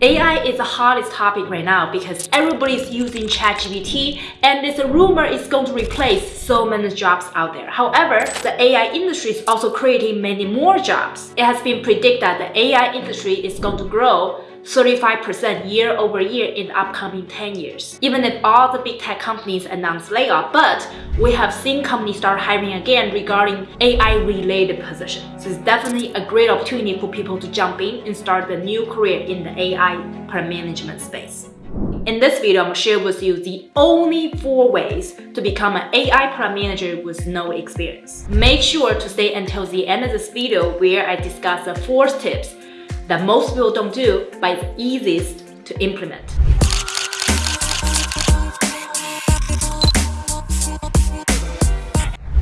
AI is the hottest topic right now because everybody's using ChatGPT and there's a rumor it's going to replace so many jobs out there. However, the AI industry is also creating many more jobs. It has been predicted that the AI industry is going to grow 35% year over year in the upcoming 10 years. Even if all the big tech companies announce layoff, but we have seen companies start hiring again regarding AI related positions. So it's definitely a great opportunity for people to jump in and start a new career in the AI product management space. In this video, I'm to share with you the only four ways to become an AI product manager with no experience. Make sure to stay until the end of this video where I discuss the four tips that most people don't do, but it's easiest to implement.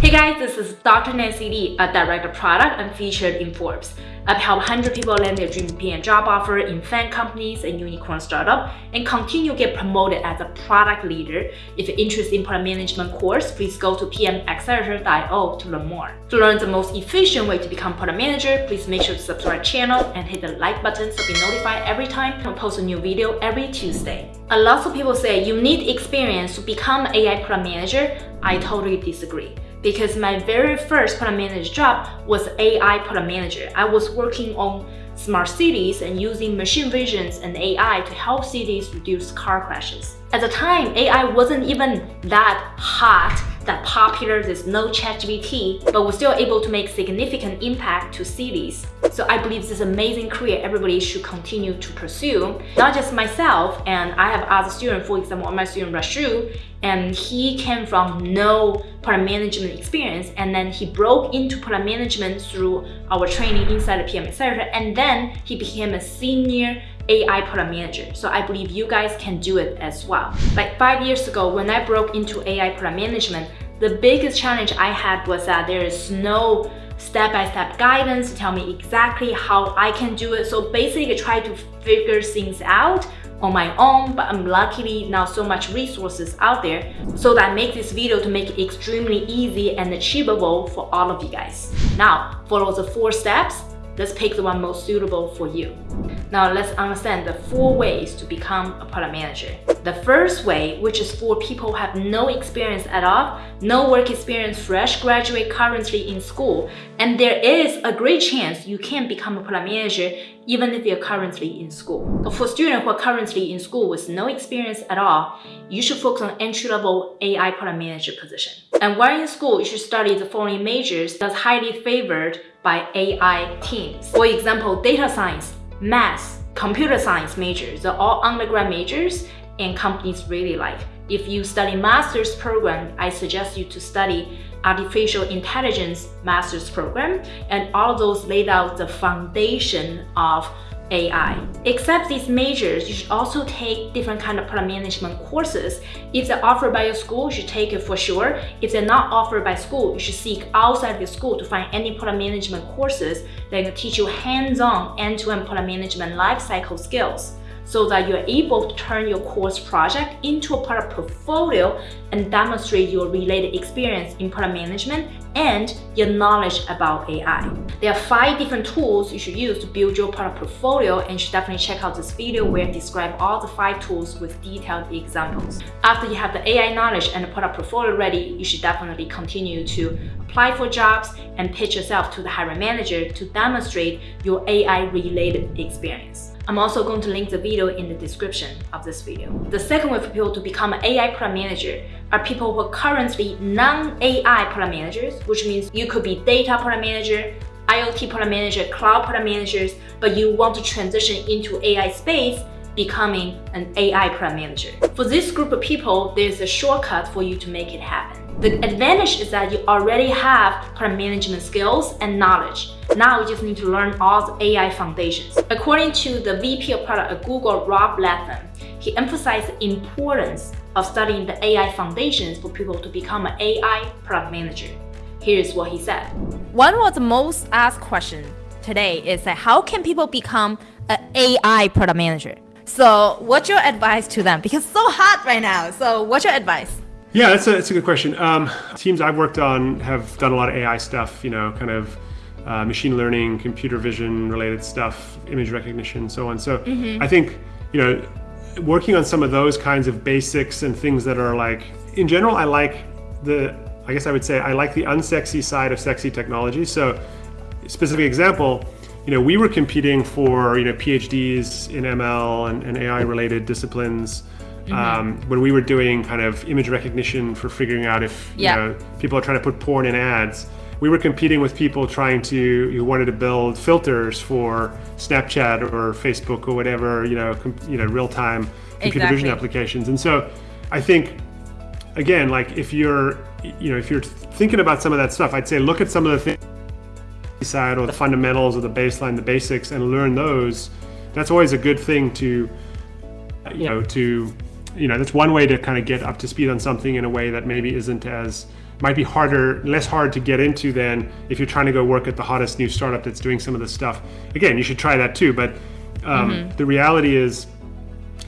Hey guys, this is Dr. Nancy Li, a director of product and featured in Forbes. I've helped 100 people land their dream PM job offer in FAANG companies and unicorn startup and continue to get promoted as a product leader. If you're interested in product management course, please go to pmaccelerator.io to learn more. To learn the most efficient way to become product manager, please make sure to subscribe channel and hit the like button so be notified every time I post a new video every Tuesday. A lot of people say you need experience to become AI product manager. I totally disagree because my very first product manager job was AI product manager. I was working on smart cities and using machine visions and AI to help cities reduce car crashes. At the time, AI wasn't even that hot that popular, there's no ChatGPT, but we're still able to make significant impact to cities. So I believe this is amazing career everybody should continue to pursue. Not just myself, and I have other students, for example, my student Rashu, and he came from no product management experience, and then he broke into product management through our training inside the PM Accelerator, and then he became a senior AI product manager. So I believe you guys can do it as well. Like five years ago, when I broke into AI product management, the biggest challenge I had was that there is no step-by-step -step guidance to tell me exactly how I can do it. So basically I try to figure things out on my own, but I'm luckily now so much resources out there. So that I make this video to make it extremely easy and achievable for all of you guys. Now, follow the four steps Let's pick the one most suitable for you. Now let's understand the four ways to become a product manager. The first way, which is for people who have no experience at all, no work experience, fresh graduate currently in school, and there is a great chance you can become a product manager even if you're currently in school. For students who are currently in school with no experience at all, you should focus on entry-level AI product manager position. And while in school, you should study the following majors that's highly favored by AI teams. For example, data science, math, computer science majors are all undergrad majors and companies really like. If you study master's program, I suggest you to study artificial intelligence master's program and all those laid out the foundation of AI. Except these majors, you should also take different kind of product management courses. If they're offered by your school, you should take it for sure. If they're not offered by school, you should seek outside the school to find any product management courses that can teach you hands-on end-to-end product management lifecycle skills so that you're able to turn your course project into a product portfolio and demonstrate your related experience in product management and your knowledge about AI. There are five different tools you should use to build your product portfolio and you should definitely check out this video where I describe all the five tools with detailed examples. After you have the AI knowledge and the product portfolio ready, you should definitely continue to apply for jobs and pitch yourself to the hiring manager to demonstrate your AI-related experience. I'm also going to link the video in the description of this video. The second way for people to become an AI product manager are people who are currently non-AI product managers, which means you could be data product manager, IoT product manager, cloud product managers, but you want to transition into AI space becoming an AI product manager. For this group of people, there's a shortcut for you to make it happen. The advantage is that you already have product management skills and knowledge. Now you just need to learn all the AI foundations. According to the VP of product at Google, Rob Latham, he emphasized the importance of studying the AI foundations for people to become an AI product manager. Here's what he said. One of the most asked questions today is that how can people become an AI product manager? So what's your advice to them? Because it's so hot right now. So what's your advice? Yeah, that's a, that's a good question. Um, teams I've worked on have done a lot of AI stuff, you know, kind of uh, machine learning, computer vision related stuff, image recognition, so on. So I think, you know, working on some of those kinds of basics and things that are like, in general, I like the, I guess I would say, I like the unsexy side of sexy technology. So specific example, you know, we were competing for, you know, PhDs in ML and, and AI related disciplines um, when we were doing kind of image recognition for figuring out if, Yeah. you know, people are trying to put porn in ads. We were competing with people trying to, who wanted to build filters for Snapchat or Facebook or whatever, you know, you know, real-time computer vision applications. And so I think again, like if you're, you know, if you're thinking about some of that stuff, I'd say look at some of the things side or the fundamentals or the baseline, the basics, and learn those. That's always a good thing to, you know, to, you know, that's one way to kind of get up to speed on something in a way that maybe isn't as might be harder, less hard to get into than if you're trying to go work at the hottest new startup that's doing some of this stuff. Again, you should try that too. But um, the reality is,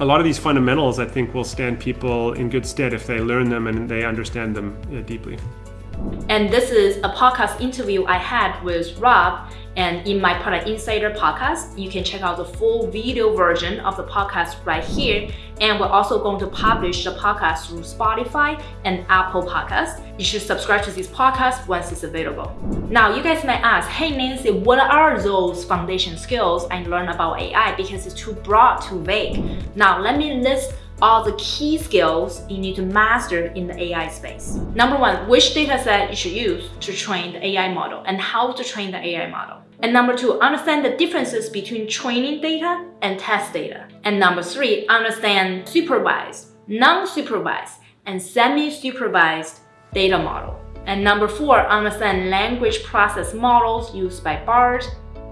a lot of these fundamentals, I think, will stand people in good stead if they learn them and they understand them uh, deeply. And this is a podcast interview I had with Rob. And in my Product Insider podcast, you can check out the full video version of the podcast right here. And we're also going to publish the podcast through Spotify and Apple Podcasts. You should subscribe to this podcast once it's available. Now, you guys might ask, hey Nancy, what are those foundation skills I learned about AI because it's too broad, too vague? Now, let me list all the key skills you need to master in the AI space. Number one, which data set you should use to train the AI model and how to train the AI model. And number two, understand the differences between training data and test data. And number three, understand supervised, non-supervised, and semi-supervised data model. And number four, understand language process models used by BART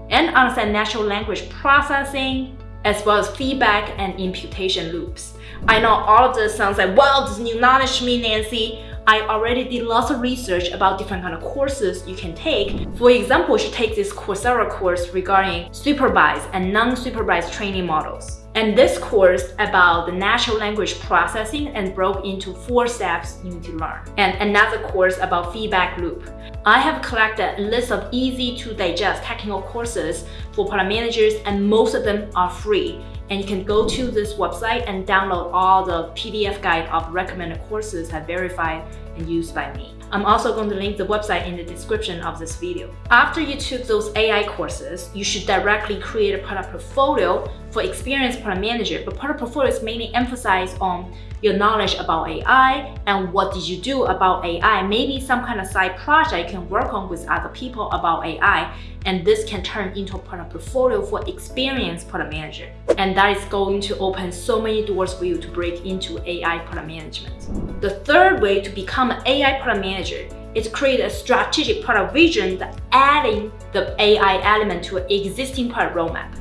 and understand natural language processing as well as feedback and imputation loops. I know all of this sounds like, wow, this new knowledge me, Nancy. I already did lots of research about different kind of courses you can take. For example, you should take this Coursera course regarding supervised and non-supervised training models. And this course about the natural language processing and broke into four steps you need to learn. And another course about feedback loop. I have collected a list of easy to digest technical courses for product managers and most of them are free. And you can go to this website and download all the PDF guide of recommended courses that verified and used by me. I'm also going to link the website in the description of this video. After you took those AI courses, you should directly create a product portfolio for experienced product manager. But product portfolio is mainly emphasized on your knowledge about AI and what did you do about AI. Maybe some kind of side project you can work on with other people about AI. And this can turn into a product portfolio for experienced product manager. And that is going to open so many doors for you to break into AI product management. The third way to become an AI product manager is to create a strategic product vision that adding the AI element to an existing product roadmap.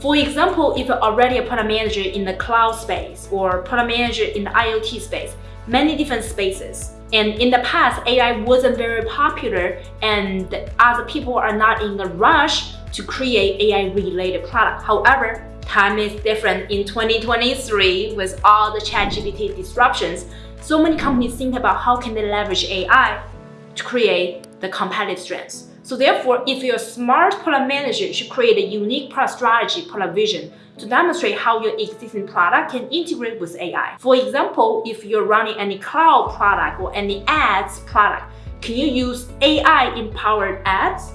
For example, if you're already a product manager in the cloud space or product manager in the IoT space, many different spaces. And in the past, AI wasn't very popular and other people are not in a rush to create AI related product. However, time is different in 2023 with all the ChatGPT disruptions. So many companies think about how can they leverage AI to create the competitive strengths. So therefore, if you're a smart product manager, you should create a unique product strategy, product vision to demonstrate how your existing product can integrate with AI. For example, if you're running any cloud product or any ads product, can you use AI-empowered ads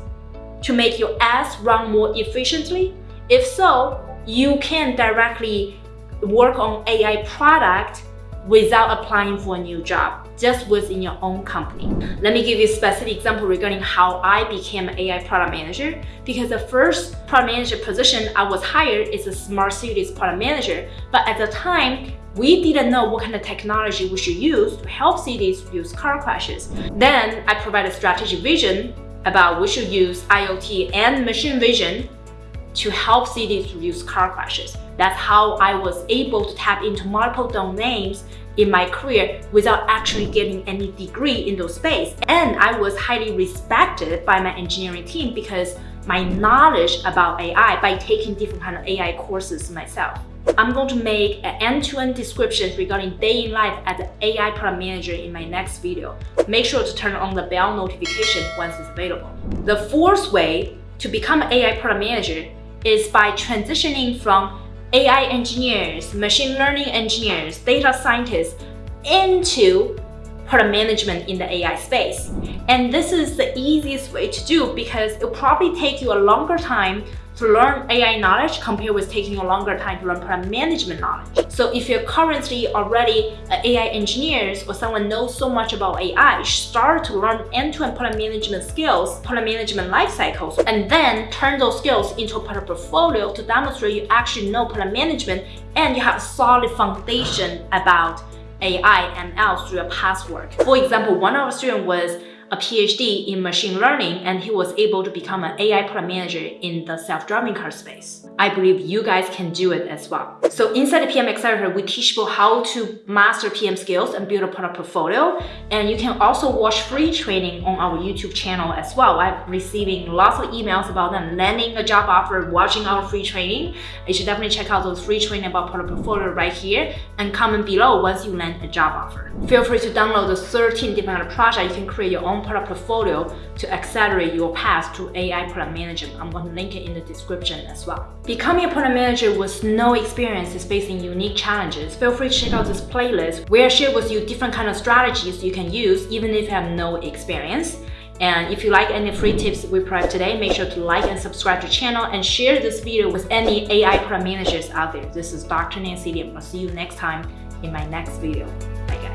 to make your ads run more efficiently? If so, you can directly work on AI product without applying for a new job, just within your own company. Let me give you a specific example regarding how I became an AI product manager. Because the first product manager position I was hired is a smart cities product manager. But at the time, we didn't know what kind of technology we should use to help cities reduce car crashes. Then I provided strategic vision about we should use IoT and machine vision to help cities reduce car crashes. That's how I was able to tap into multiple domains in my career without actually getting any degree in those space. And I was highly respected by my engineering team because my knowledge about AI by taking different kind of AI courses myself. I'm going to make an end-to-end description regarding day in life as an AI product manager in my next video. Make sure to turn on the bell notification once it's available. The fourth way to become an AI product manager is by transitioning from AI engineers, machine learning engineers, data scientists into product management in the AI space. And this is the easiest way to do because it'll probably take you a longer time to learn AI knowledge compared with taking a longer time to learn product management knowledge. So if you're currently already uh, an AI engineers or someone knows so much about AI, start to learn end-to-end -end product management skills, product management life cycles, and then turn those skills into a product portfolio to demonstrate you actually know product management and you have a solid foundation about AI and ML through your past work. For example, one of our students was a PhD in machine learning and he was able to become an AI product manager in the self-driving car space. I believe you guys can do it as well. So inside the PM Accelerator, we teach people how to master PM skills and build a product portfolio. And you can also watch free training on our YouTube channel as well. I'm receiving lots of emails about them landing a job offer, watching our free training. You should definitely check out those free training about product portfolio right here and comment below once you land a job offer. Feel free to download the 13 different projects. You can create your own product portfolio to accelerate your path to AI product management. I'm going to link it in the description as well. Becoming a product manager with no experience is facing unique challenges. Feel free to check out this playlist where I share with you different kind of strategies you can use even if you have no experience. And if you like any free tips we provide today, make sure to like and subscribe to the channel and share this video with any AI product managers out there. This is Dr. Nancy Liam. I'll see you next time in my next video. Bye